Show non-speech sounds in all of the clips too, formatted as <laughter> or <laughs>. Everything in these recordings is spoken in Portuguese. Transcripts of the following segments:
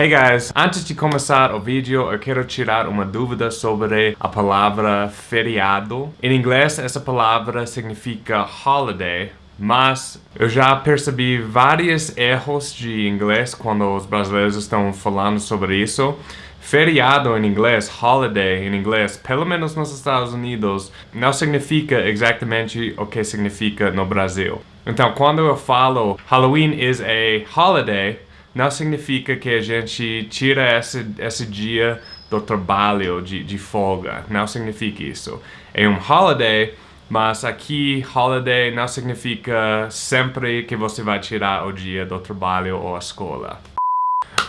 Hey guys, antes de começar o vídeo, eu quero tirar uma dúvida sobre a palavra feriado. Em inglês, essa palavra significa holiday, mas eu já percebi vários erros de inglês quando os brasileiros estão falando sobre isso. Feriado em inglês, holiday em inglês, pelo menos nos Estados Unidos, não significa exatamente o que significa no Brasil. Então, quando eu falo Halloween is a holiday, não significa que a gente tira esse, esse dia do trabalho, de, de folga. Não significa isso. É um holiday, mas aqui holiday não significa sempre que você vai tirar o dia do trabalho ou a escola.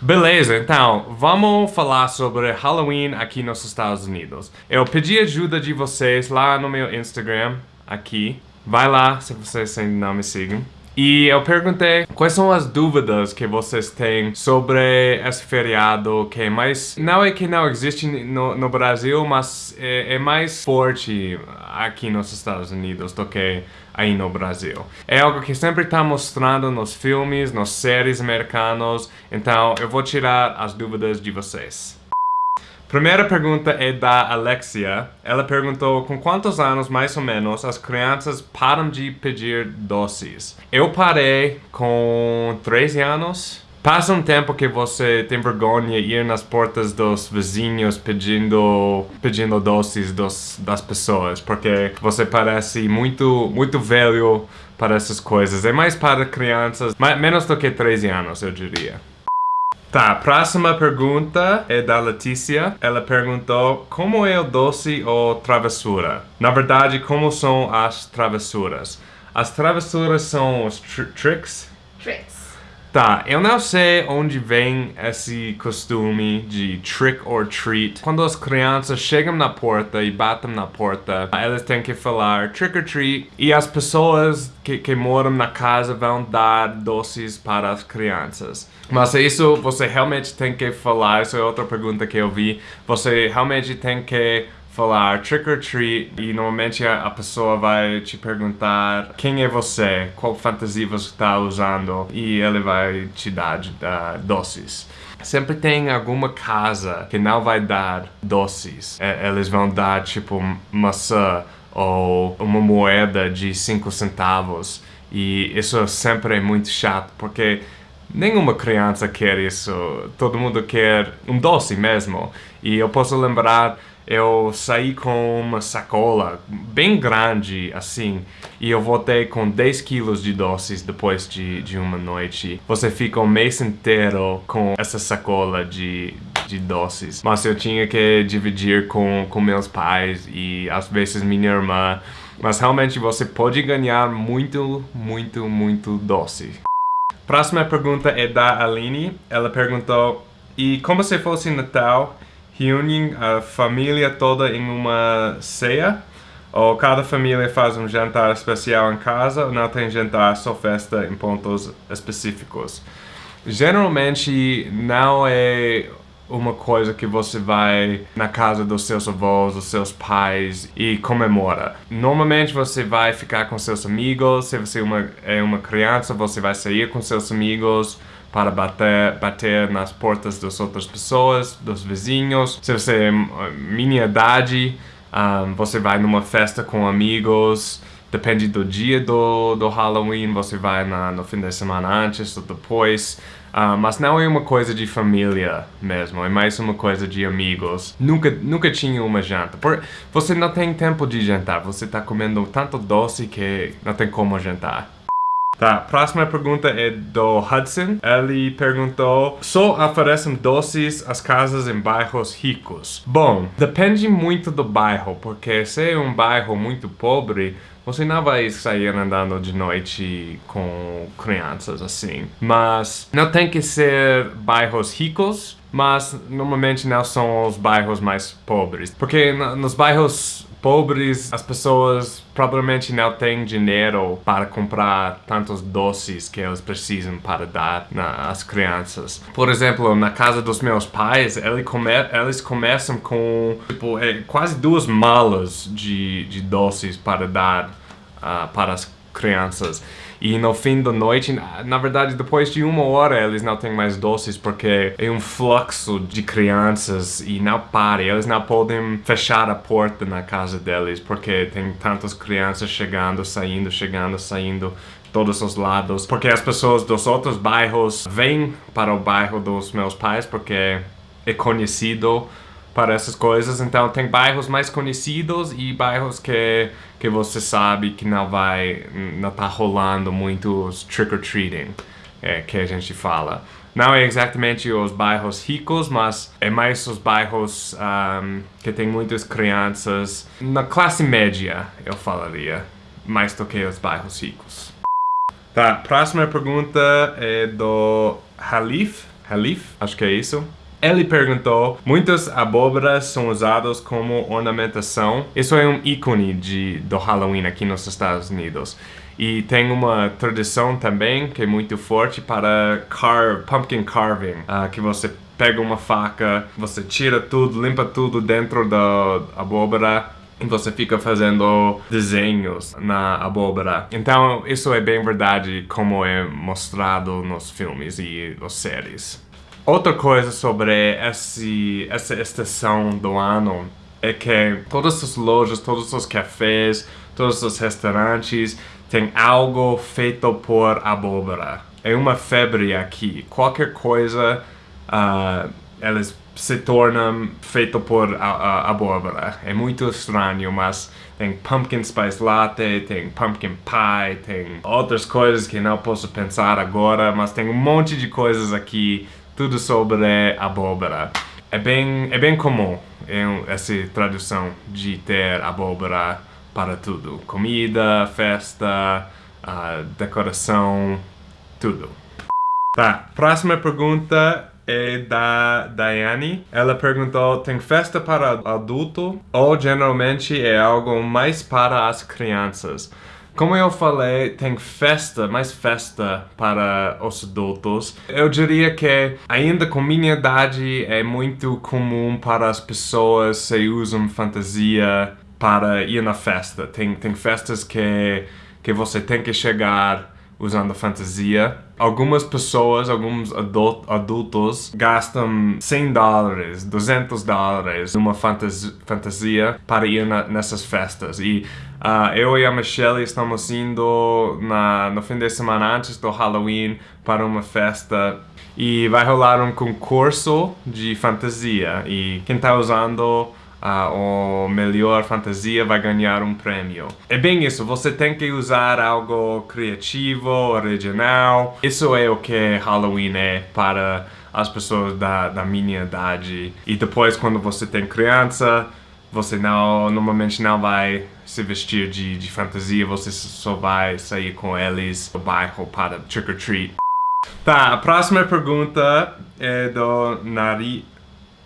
Beleza, então, vamos falar sobre Halloween aqui nos Estados Unidos. Eu pedi ajuda de vocês lá no meu Instagram, aqui. Vai lá se vocês ainda não me sigam. E eu perguntei quais são as dúvidas que vocês têm sobre esse feriado que é mais... Não é que não existe no, no Brasil, mas é, é, mais forte aqui nos Estados Unidos do que aí no Brasil. É algo que sempre está mostrando nos filmes, nas séries americanos, então eu vou tirar as dúvidas de vocês. Primeira pergunta é da Alexia. Ela perguntou com quantos anos, mais ou menos, as crianças param de pedir doces. Eu parei com 13 anos. Passa um tempo que você tem vergonha de ir nas portas dos vizinhos pedindo, pedindo doces dos, das pessoas, porque você parece muito, muito velho para essas coisas. É mais para crianças, mais, menos do que 13 anos, eu diria. Tá, próxima pergunta é da Letícia. Ela perguntou como é o doce ou travessura? Na verdade, como são as travessuras? As travessuras são os tr tricks? Tricks. Tá, eu não sei onde vem esse costume de trick or treat. Quando as crianças chegam na porta e batem na porta, elas têm que falar trick or treat e as pessoas que, que moram na casa vão dar doces para as crianças. Mas isso você realmente tem que falar, isso é outra pergunta que eu vi. Você realmente tem que falar trick or treat e normalmente a, pessoa vai te perguntar quem é você, qual fantasia você está usando e ele vai te dar uh, doces. Sempre tem alguma casa que não vai dar doces. Eles vão dar tipo maçã ou uma moeda de 5 centavos. E isso sempre é muito chato, porque nenhuma criança quer isso. Todo mundo quer um doce mesmo. E eu posso lembrar eu saí com uma sacola bem grande assim e eu voltei com 10 quilos de doces depois de, de uma noite. Você fica o mês inteiro com essa sacola de, de doces. Mas eu tinha que dividir com, com meus pais e às vezes minha irmã. Mas realmente você pode ganhar muito, muito, muito doce. Próxima pergunta é da Aline. Ela perguntou, e como se fosse Natal, reúnem a família toda em uma ceia, ou cada família faz um jantar especial em casa, ou não tem jantar, só festa em pontos específicos. Geralmente não é uma coisa que você vai na casa dos seus avós, dos seus pais e comemora. Normalmente você vai ficar com seus amigos, se você é uma, é uma criança, você vai sair com seus amigos, para bater, bater nas portas das outras pessoas, dos vizinhos. Se você é minha idade, um, você vai numa festa com amigos, depende do dia do, do Halloween, você vai na, no fim de semana antes ou depois. Uh, mas não é uma coisa de família mesmo, é mais uma coisa de amigos. Nunca, nunca tinha uma janta. Por, você não tem tempo de jantar, você está comendo tanto doce que não tem como jantar. Tá, próxima pergunta é do Hudson. Ele perguntou, só oferecem doces às casas em bairros ricos? Bom, depende muito do bairro, porque se é um bairro muito pobre, você não vai sair andando de noite com crianças assim. Mas não tem que ser bairros ricos, mas normalmente não são os bairros mais pobres. Porque nos bairros pobres, as pessoas provavelmente não têm dinheiro para comprar tantos doces que eles precisam para dar às crianças. Por exemplo, na casa dos meus pais, eles, come eles começam com tipo, é, quase duas malas de, de doces para dar uh, para as crianças. E no fim da noite, na verdade, depois de uma hora, eles não têm mais doces porque é um fluxo de crianças e não para. Eles não podem fechar a porta na casa deles porque tem tantas crianças chegando, saindo, chegando, saindo todos os lados, porque as pessoas dos outros bairros vêm para o bairro dos meus pais porque é conhecido para essas coisas. Então tem bairros mais conhecidos e bairros que, que você sabe que não vai, não tá rolando muitos trick-or-treating, é, que a gente fala. Não é exatamente os bairros ricos, mas é mais os bairros um, que tem muitas crianças na classe média, eu falaria, mais do que os bairros ricos. Tá, próxima pergunta é do Halif, Halif, acho que é isso. Ele perguntou, muitas abóboras são usadas como ornamentação. Isso é um ícone de, do Halloween aqui nos Estados Unidos. E tem uma tradição também que é muito forte para car pumpkin carving, uh, que você pega uma faca, você tira tudo, limpa tudo dentro da abóbora e você fica fazendo desenhos na abóbora. Então, isso é bem verdade como é mostrado nos filmes e nas séries. Outra coisa sobre esse, essa estação do ano é que todas as lojas, todos os cafés, todos os restaurantes têm algo feito por abóbora. É uma febre aqui. Qualquer coisa, uh, eles se tornam feito por a, a, abóbora. É muito estranho, mas tem pumpkin spice latte, tem pumpkin pie, tem outras coisas que não posso pensar agora, mas tem um monte de coisas aqui tudo sobre abóbora. É bem, é bem comum essa tradução de ter abóbora para tudo. Comida, festa, uh, decoração, tudo. Tá, próxima pergunta é da Daiane. Ela perguntou, tem festa para adulto ou geralmente é algo mais para as crianças? Como eu falei, tem festa, mais festa para os adultos. Eu diria que ainda com minha idade é muito comum para as pessoas que usam fantasia para ir na festa. Tem, tem festas que, que você tem que chegar usando fantasia. Algumas pessoas, alguns adultos, gastam 100 dólares, 200 dólares numa fantasia para ir na, nessas festas. E uh, eu e a Michelle estamos indo na, no fim de semana antes do Halloween para uma festa e vai rolar um concurso de fantasia e quem está usando a o melhor fantasia vai ganhar um prêmio. É bem isso, você tem que usar algo criativo, original. Isso é o que Halloween é para as pessoas da, da minha idade. E depois quando você tem criança, você não, normalmente não vai se vestir de, de fantasia, você só vai sair com eles no bairro para trick or treat. Tá, a próxima pergunta é do Nari...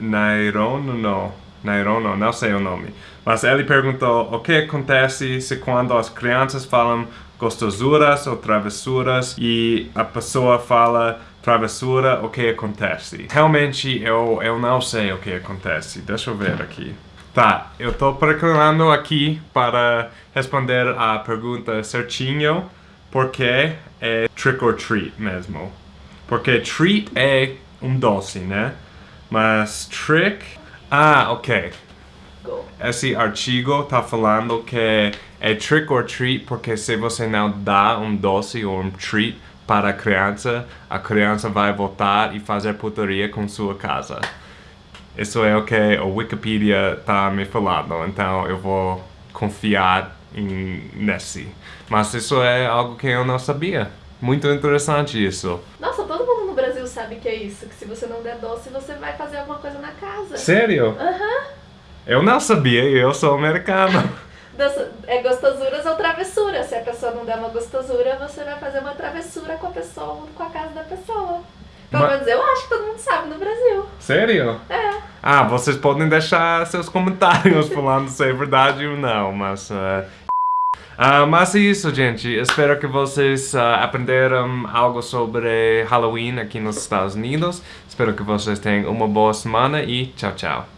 Nairon, não. Nairono, não sei o nome. Mas ele perguntou o que acontece se quando as crianças falam gostosuras ou travessuras e a pessoa fala travessura, o que acontece? Realmente eu, eu não sei o que acontece. Deixa eu ver aqui. Tá, eu tô procurando aqui para responder a pergunta certinho, porque é trick or treat mesmo. Porque treat é um doce, né? Mas trick ah, ok. Esse artigo tá falando que é trick or treat porque se você não dá um doce ou um treat para a criança, a criança vai voltar e fazer putaria com sua casa. Isso é o que o Wikipedia tá me falando, então eu vou confiar em, nesse. Mas isso é algo que eu não sabia. Muito interessante isso. Nossa, todo mundo no Brasil sabe que é isso, que se você não der doce, você vai fazer alguma coisa na casa. Sério? Aham. Uhum. Eu não sabia, eu sou americano. <laughs> é gostosuras ou travessuras. Se a pessoa não der uma gostosura, você vai fazer uma travessura com a pessoa, com a casa da pessoa. Pelo menos eu acho que todo mundo sabe no Brasil. Sério? É. Ah, vocês podem deixar seus comentários falando se é verdade ou não, mas uh, Uh, mas é isso, gente. Espero que vocês uh, aprenderam algo sobre Halloween aqui nos Estados Unidos. Espero que vocês tenham uma boa semana e tchau, tchau.